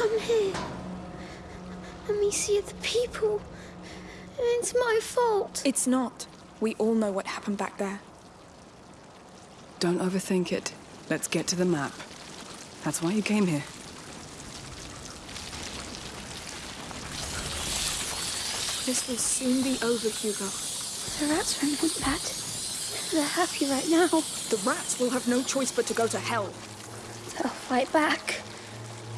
I've come here. Let me see the people. It's my fault. It's not. We all know what happened back there. Don't overthink it. Let's get to the map. That's why you came here. This will soon be over, Hugo. The rats won't want that. They're happy right now. The rats will have no choice but to go to hell. They'll fight back.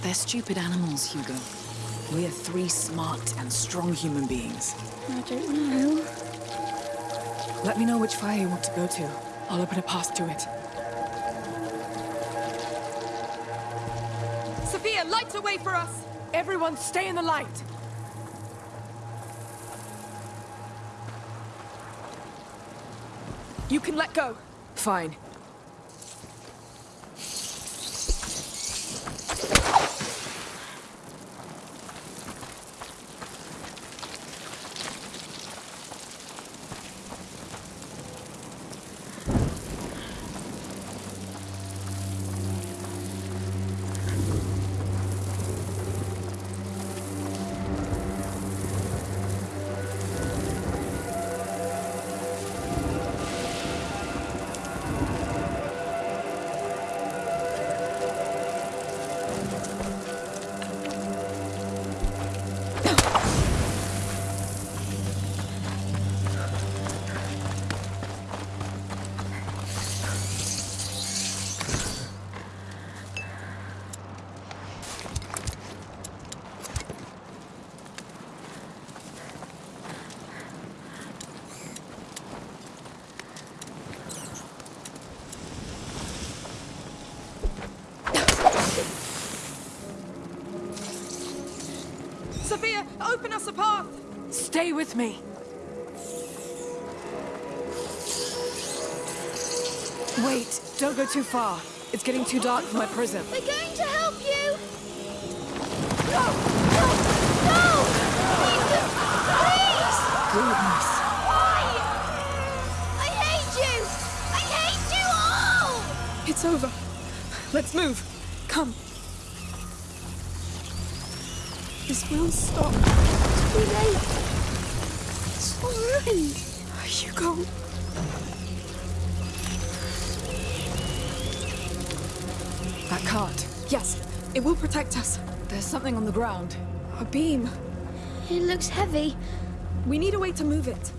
They're stupid animals, Hugo. We're three smart and strong human beings. I don't know. Let me know which fire you want to go to. I'll open a path to it. Sophia, light the way for us! Everyone stay in the light! You can let go. Fine. Stay with me! Wait, don't go too far. It's getting too dark for my prism. We're going to help you! No! No! No! Ethan, please! Goodness. Why? I hate you! I hate you all! It's over. Let's move. Come. This will stop. Too late. It's all ruined. Hugo. That cart. Yes, it will protect us. There's something on the ground. A beam. It looks heavy. We need a way to move it.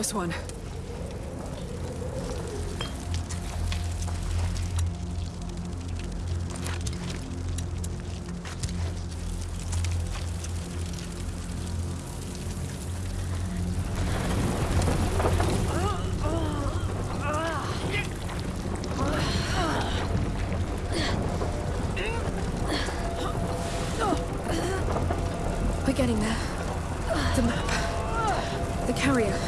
Close one. We're getting there. The map. The carrier.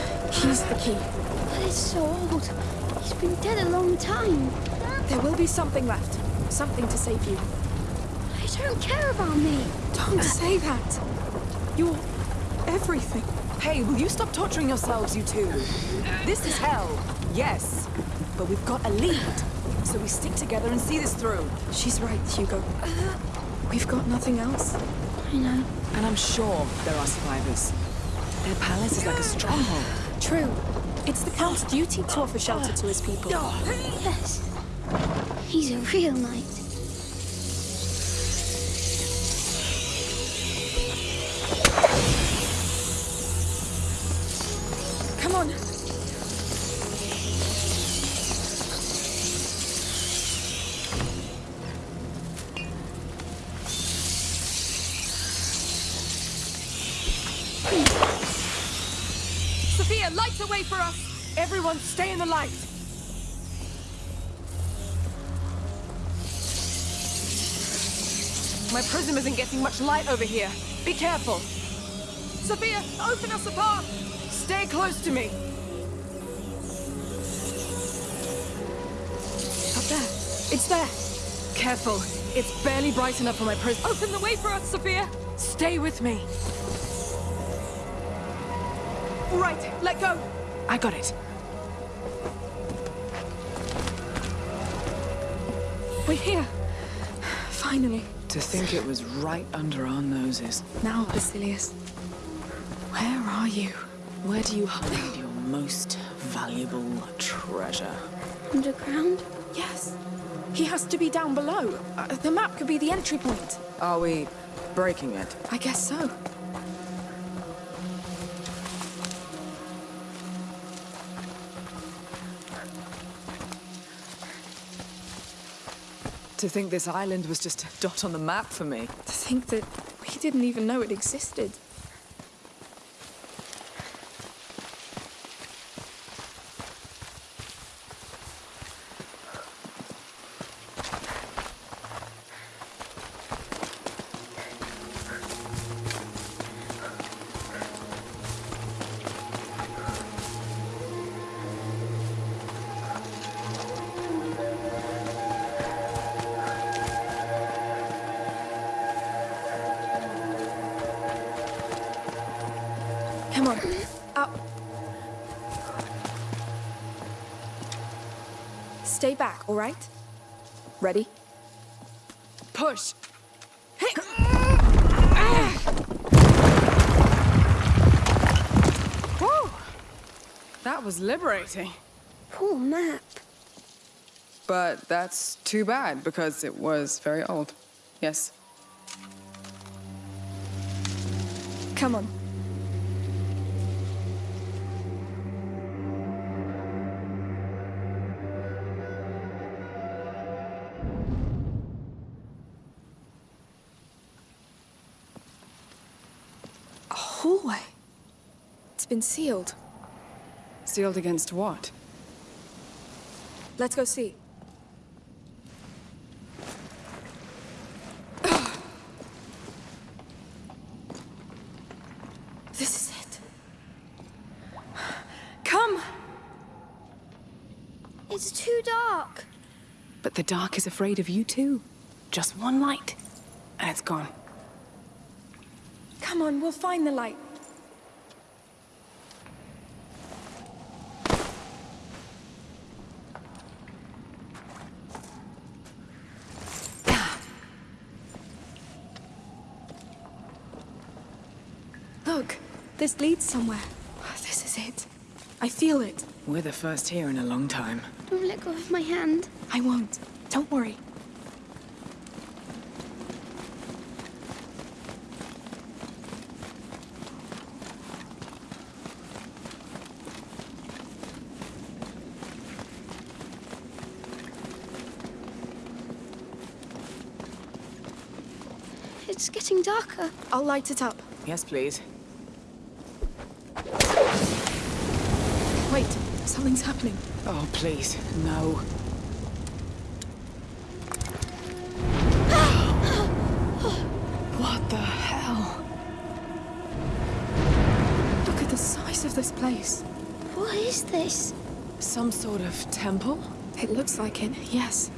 The. But it's so old. He's been dead a long time. There will be something left. Something to save you. I don't care about me. Don't say that. You're everything. Hey, will you stop torturing yourselves, you two? This is hell, yes. But we've got a lead. So we stick together and see this through. She's right, Hugo. We've got nothing else. I know. And I'm sure there are survivors. Their palace is like a stronghold. True. It's the Count's duty to offer shelter to his people. Yes. He's a real knight. Stay in the light! My prism isn't getting much light over here. Be careful. Sophia, open us a path! Stay close to me. Up there. It's there. Careful. It's barely bright enough for my prism. Open the way for us, Sophia! Stay with me. Right, let go. I got it. We're here. Finally. To think it was right under our noses. Now, Basilius. Where are you? Where do you hide your most valuable treasure? Underground? Yes. He has to be down below. Uh, the map could be the entry point. Are we breaking it? I guess so. To think this island was just a dot on the map for me. To think that we didn't even know it existed. Stay back, all right? Ready? Push! Whew! That was liberating. Poor map. But that's too bad because it was very old. Yes. Come on. Hallway. It's been sealed. Sealed against what? Let's go see. This is it. Come! It's too dark. But the dark is afraid of you too. Just one light, and it's gone. Come on, we'll find the light. Look, this leads somewhere. This is it. I feel it. We're the first here in a long time. Don't let go of my hand. I won't. Don't worry. It's getting darker. I'll light it up. Yes, please. Wait, something's happening. Oh, please, no. what the hell? Look at the size of this place. What is this? Some sort of temple? It looks like it, yes.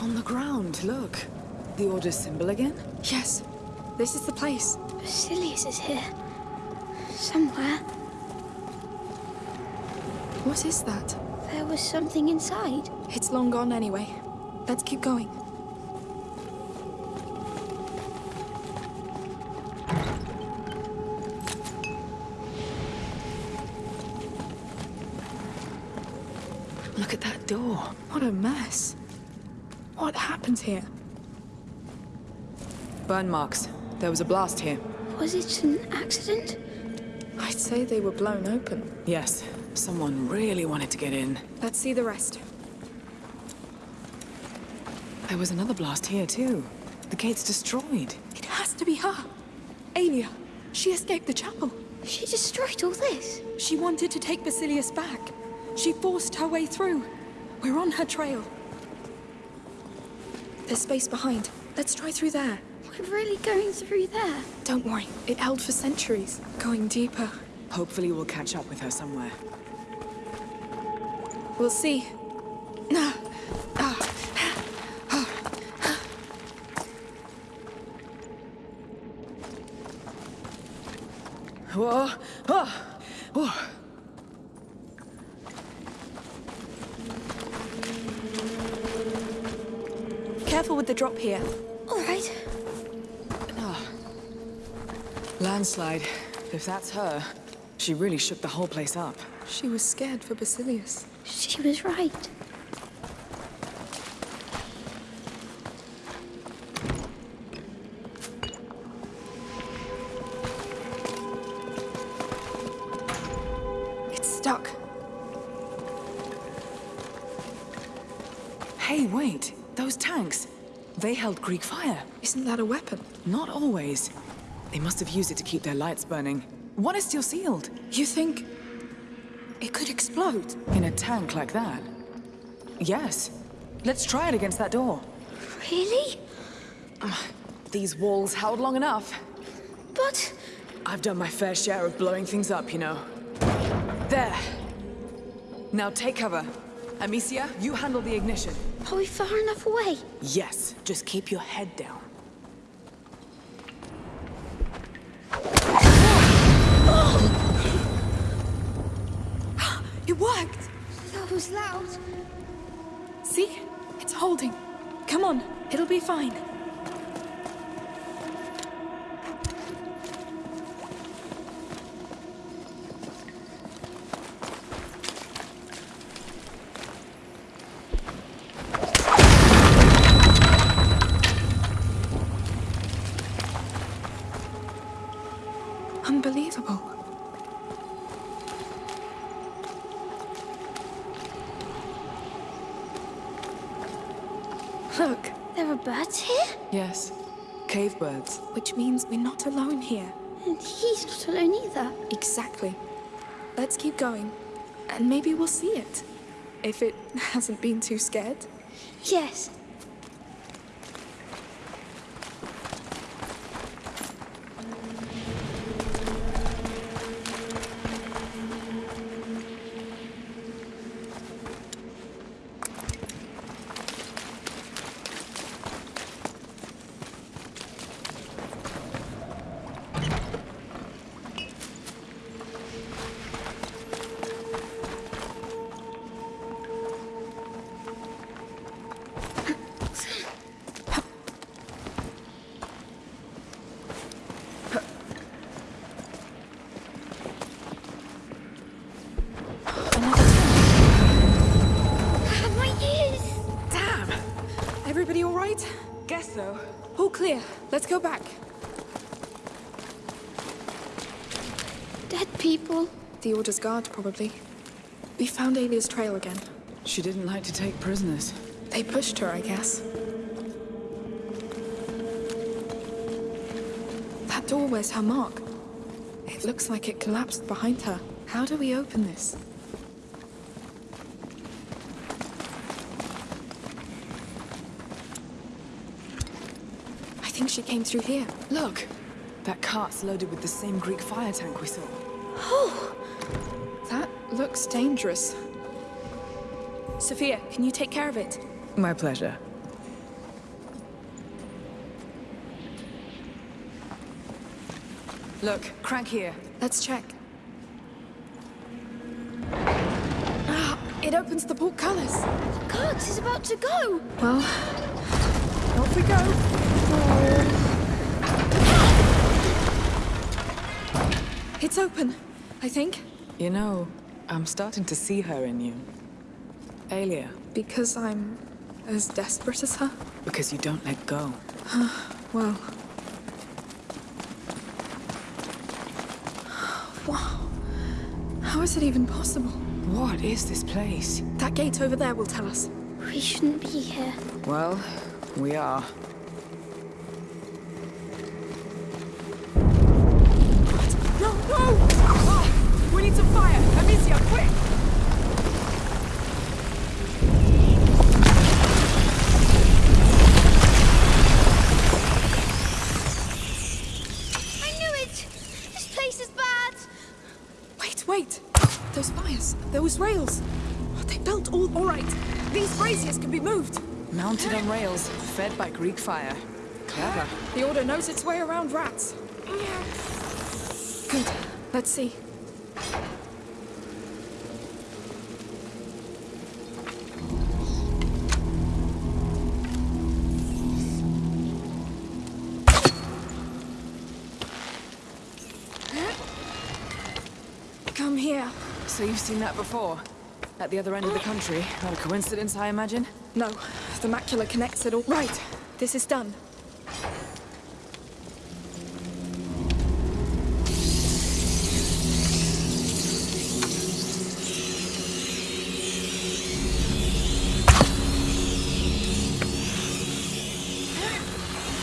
On the ground, look. The Order's symbol again? Yes, this is the place. Basilius is here. Somewhere. What is that? There was something inside. It's long gone anyway. Let's keep going. Look at that door. What a mess. What happened here? Burn marks. There was a blast here. Was it an accident? I'd say they were blown open. Yes, someone really wanted to get in. Let's see the rest. There was another blast here, too. The gate's destroyed. It has to be her. Aelia. She escaped the chapel. She destroyed all this. She wanted to take Basilius back. She forced her way through. We're on her trail. There's space behind. Let's try through there. We're really going through there. Don't worry. It held for centuries. Going deeper. Hopefully we'll catch up with her somewhere. We'll see. Ah. Ah. Whoa! Oh! Whoa! The drop here. All right. Ah. Landslide. If that's her, she really shook the whole place up. She was scared for Basilius. She was right. It's stuck. Hey, wait! Those tanks! They held Greek fire. Isn't that a weapon? Not always. They must have used it to keep their lights burning. One is still sealed. You think it could explode? In a tank like that? Yes. Let's try it against that door. Really? Ah, these walls held long enough. But I've done my fair share of blowing things up, you know. There. Now take cover. Amicia, you handle the ignition. Are we far enough away? Yes, just keep your head down. It worked! That was loud. See? It's holding. Come on, it'll be fine. Not alone here. And he's not alone either. Exactly. Let's keep going, and maybe we'll see it. If it hasn't been too scared. Yes. Order's guard, probably. We found Aelia's trail again. She didn't like to take prisoners. They pushed her, I guess. That door wears her mark. It looks like it collapsed behind her. How do we open this? I think she came through here. Look! That cart's loaded with the same Greek fire tank we saw. Oh, looks dangerous. Sophia, can you take care of it? My pleasure. Look, crank here. Let's check. Ah, it opens the portcullis. the cart is about to go. Well, off we go. It's open, I think, You know, I'm starting to see her in you. Aelia. Because I'm as desperate as her? Because you don't let go. well... wow. How is it even possible? What is this place? That gate over there will tell us. We shouldn't be here. Well, we are. Amicia, quick! I knew it! This place is bad! Wait, wait! Those fires, those rails. They built all. All right. These braziers can be moved. Mounted on rails, fed by Greek fire. Clever. The Order knows its way around rats. Good. Let's see. So you've seen that before? At the other end of the country? Not a coincidence, I imagine? No, the macula connects it all. Right. This is done.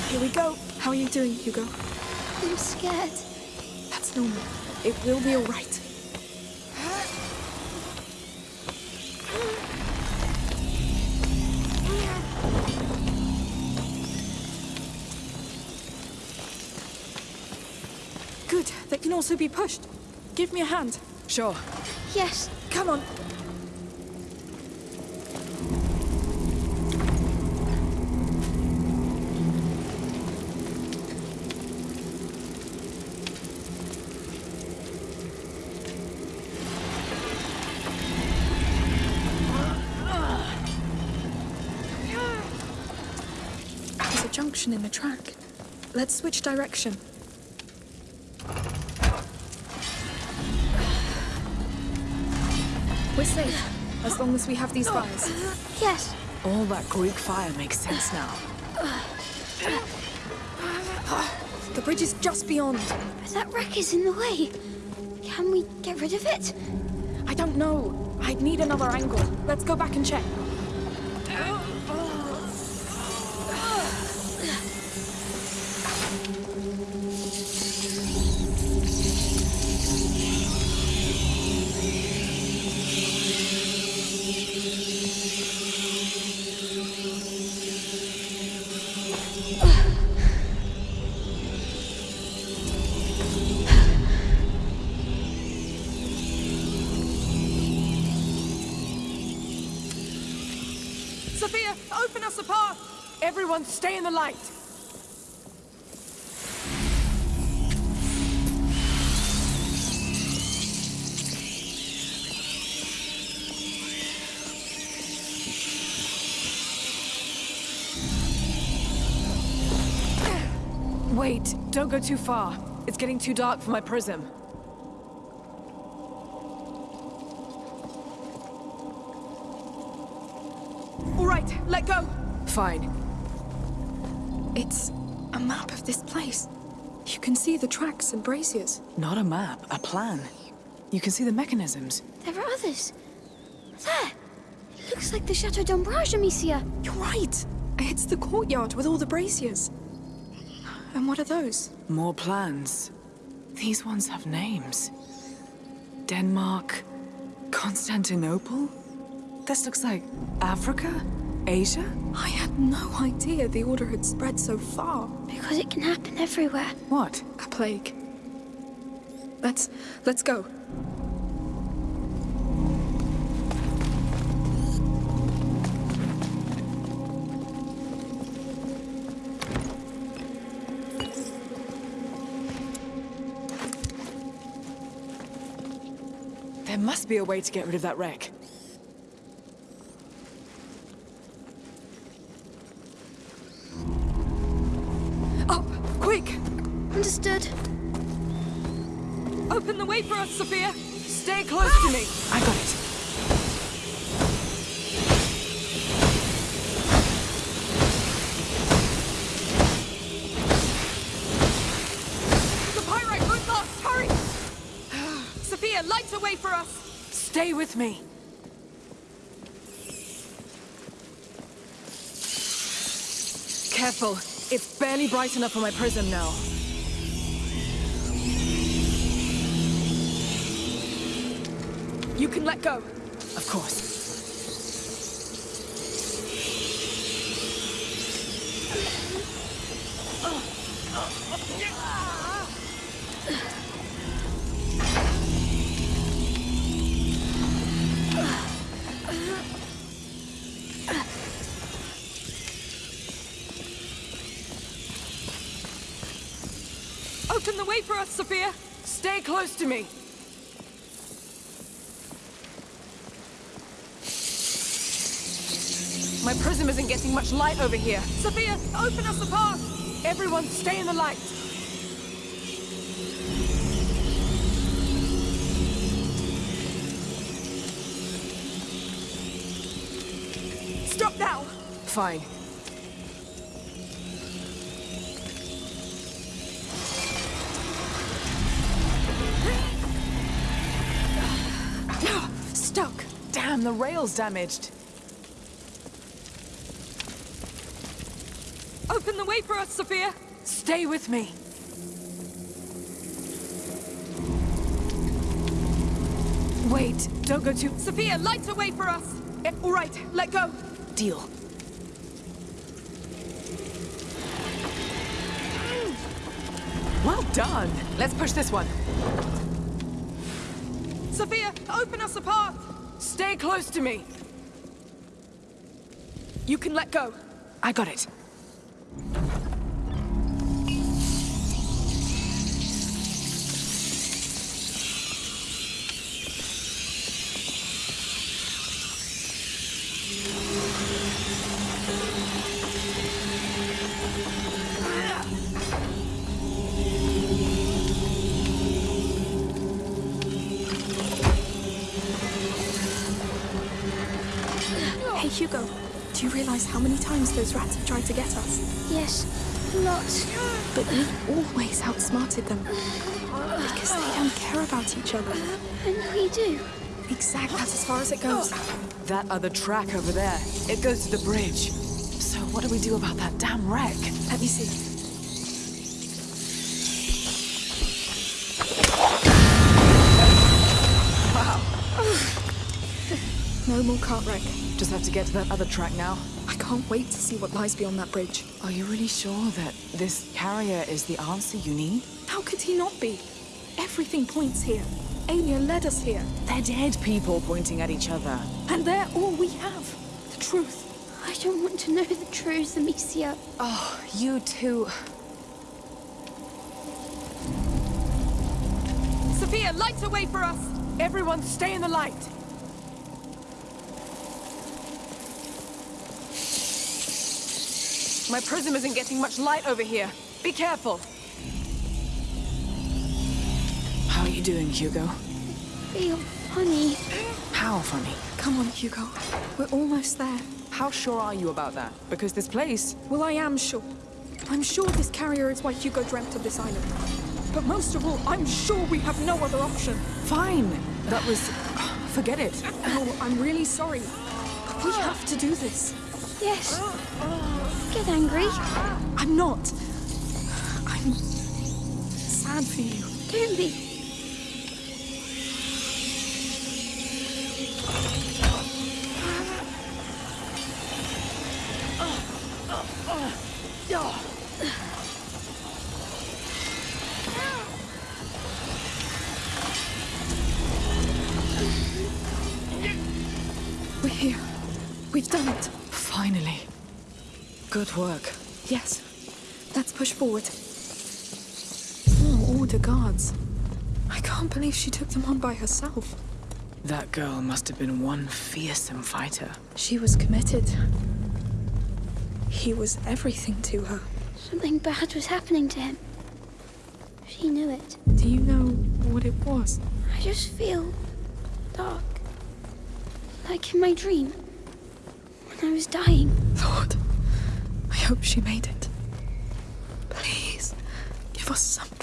Here we go. How are you doing, Hugo? I'm scared. That's normal. It will be all right. Good. They can also be pushed. Give me a hand. Sure. Yes, Come on. There's a junction in the track. Let's switch direction. Long as we have these fires. yes. All that Greek fire makes sense now. The bridge is just beyond. But that wreck is in the way. Can we get rid of it? I don't know. I'd need another angle. Let's go back and check. Everyone, stay in the light! Wait, don't go too far. It's getting too dark for my prism. All right, let go. Fine. It's a map of this place. You can see the tracks and braziers. Not a map, a plan. You can see the mechanisms. There are others. There. It looks like the Chateau d'Ombrage, Amicia. You're right. It's the courtyard with all the braziers. And what are those? More plans. These ones have names. Denmark, Constantinople? This looks like Africa? Asia? I had no idea the Order had spread so far. Because it can happen everywhere. What? A plague. Let's... let's go. There must be a way to get rid of that wreck. For us, Sophia! Stay close to me! I got it. The pyrite won't last! Hurry! Sophia, light light a way for us! Stay with me. Careful. It's barely bright enough for my prism now. You can let go. Of course. Open the way for us, Sophia! Stay close to me. My prism isn't getting much light over here. Sophia, open us a path! Everyone stay in the light. Stop now! Fine. Stuck! Damn, the rail's damaged. Open the way for us, Sophia! Stay with me. Wait, don't go too... Sophia, light a way for us! Eh, all right, let go! Deal. Well done. Let's push this one. Sophia, open us a path! Stay close to me. You can let go. I got it. Realize how many times those rats have tried to get us? Yes, lots. But we always outsmarted them. Because they don't care about each other. And we do. Exactly. That's as far as it goes. That other track over there, it goes to the bridge. So what do we do about that damn wreck? Let me see. No more cart wreck. Just have to get to that other track now. I can't wait to see what lies beyond that bridge. Are you really sure that this carrier is the answer you need? How could he not be? Everything points here. Aelia led us here. They're dead people pointing at each other. And they're all we have. The truth. I don't want to know the truth, Amicia. Oh, you two. Sophia, light a way for us! Everyone stay in the light. My prism isn't getting much light over here. Be careful. How are you doing, Hugo? Feel funny. How funny? Come on, Hugo. We're almost there. How sure are you about that? Because this place... Well, I am sure. I'm sure this carrier is why Hugo dreamt of this island. But most of all, I'm sure we have no other option. Fine. That was... Forget it. No, I'm really sorry. But we have to do this. Yes. Get angry. I'm not. I'm sad for you. Don't be. Ah. Ah. Ah. We're Good work. Yes. Let's push forward. Oh, all the guards. I can't believe she took them on by herself. That girl must have been one fearsome fighter. She was committed. He was everything to her. Something bad was happening to him. She knew it. Do you know what it was? I just feel dark. Like in my dream. When I was dying. Lord, I hope she made it. Please, give us something.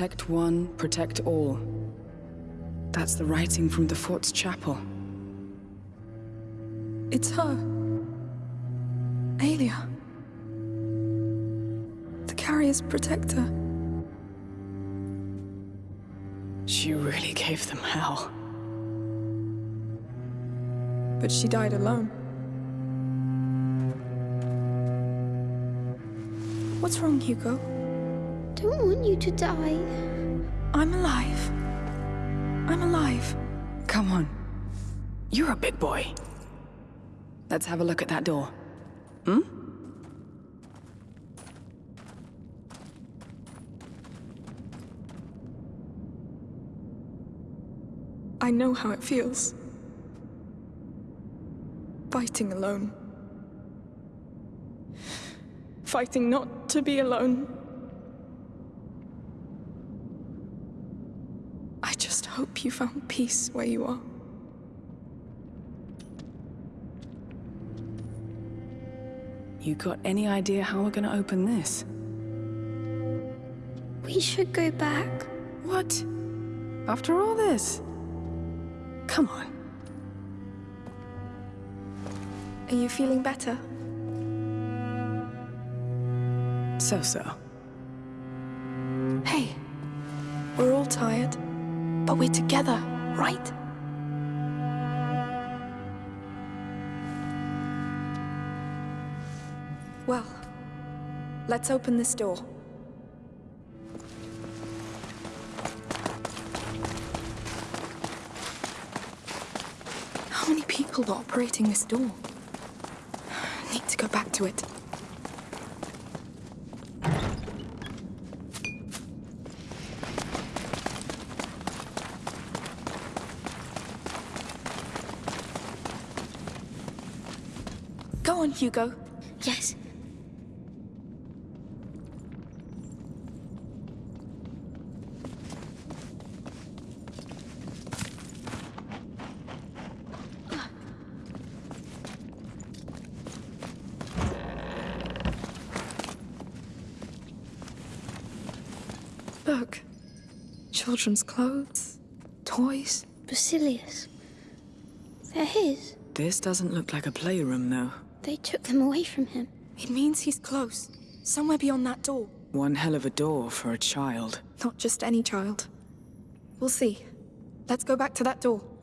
Protect one, protect all. That's the writing from the fort's chapel. It's her. Aelia. The carrier's protector. She really gave them hell. But she died alone. What's wrong, Hugo? Don't want you to die. I'm alive. I'm alive. Come on. You're a big boy. Let's have a look at that door. Hmm? I know how it feels. Fighting alone. Fighting not to be alone. I just hope you found peace where you are. You got any idea how we're gonna open this? We should go back. What? After all this? Come on. Are you feeling better? So-so. Hey, we're all tired, but we're together, right? Well, let's open this door. How many people are operating this door? Need to go back to it. Go on, Hugo. Yes. Look. Children's clothes, toys. Basilius. They're his. This doesn't look like a playroom, though. They took them away from him. It means he's close. Somewhere beyond that door. One hell of a door for a child. Not just any child. We'll see. Let's go back to that door.